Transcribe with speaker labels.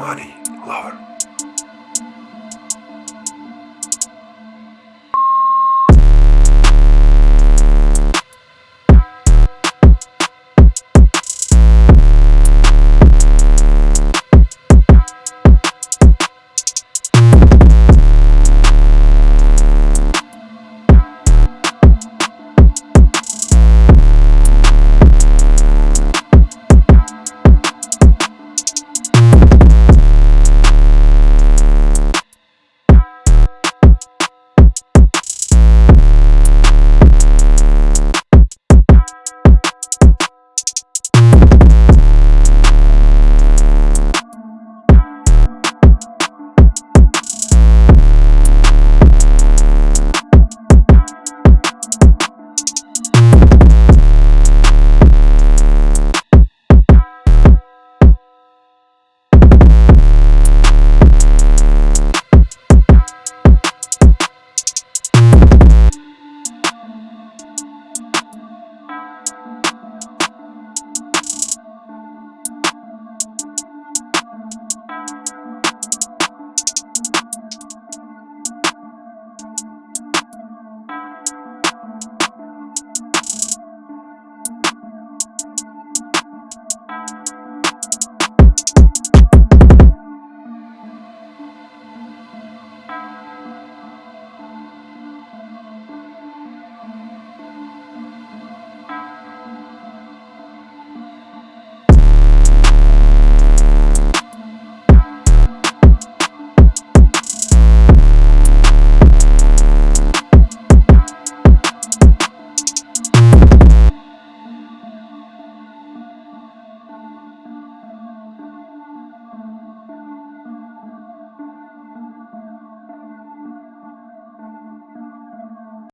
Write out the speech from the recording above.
Speaker 1: money lover.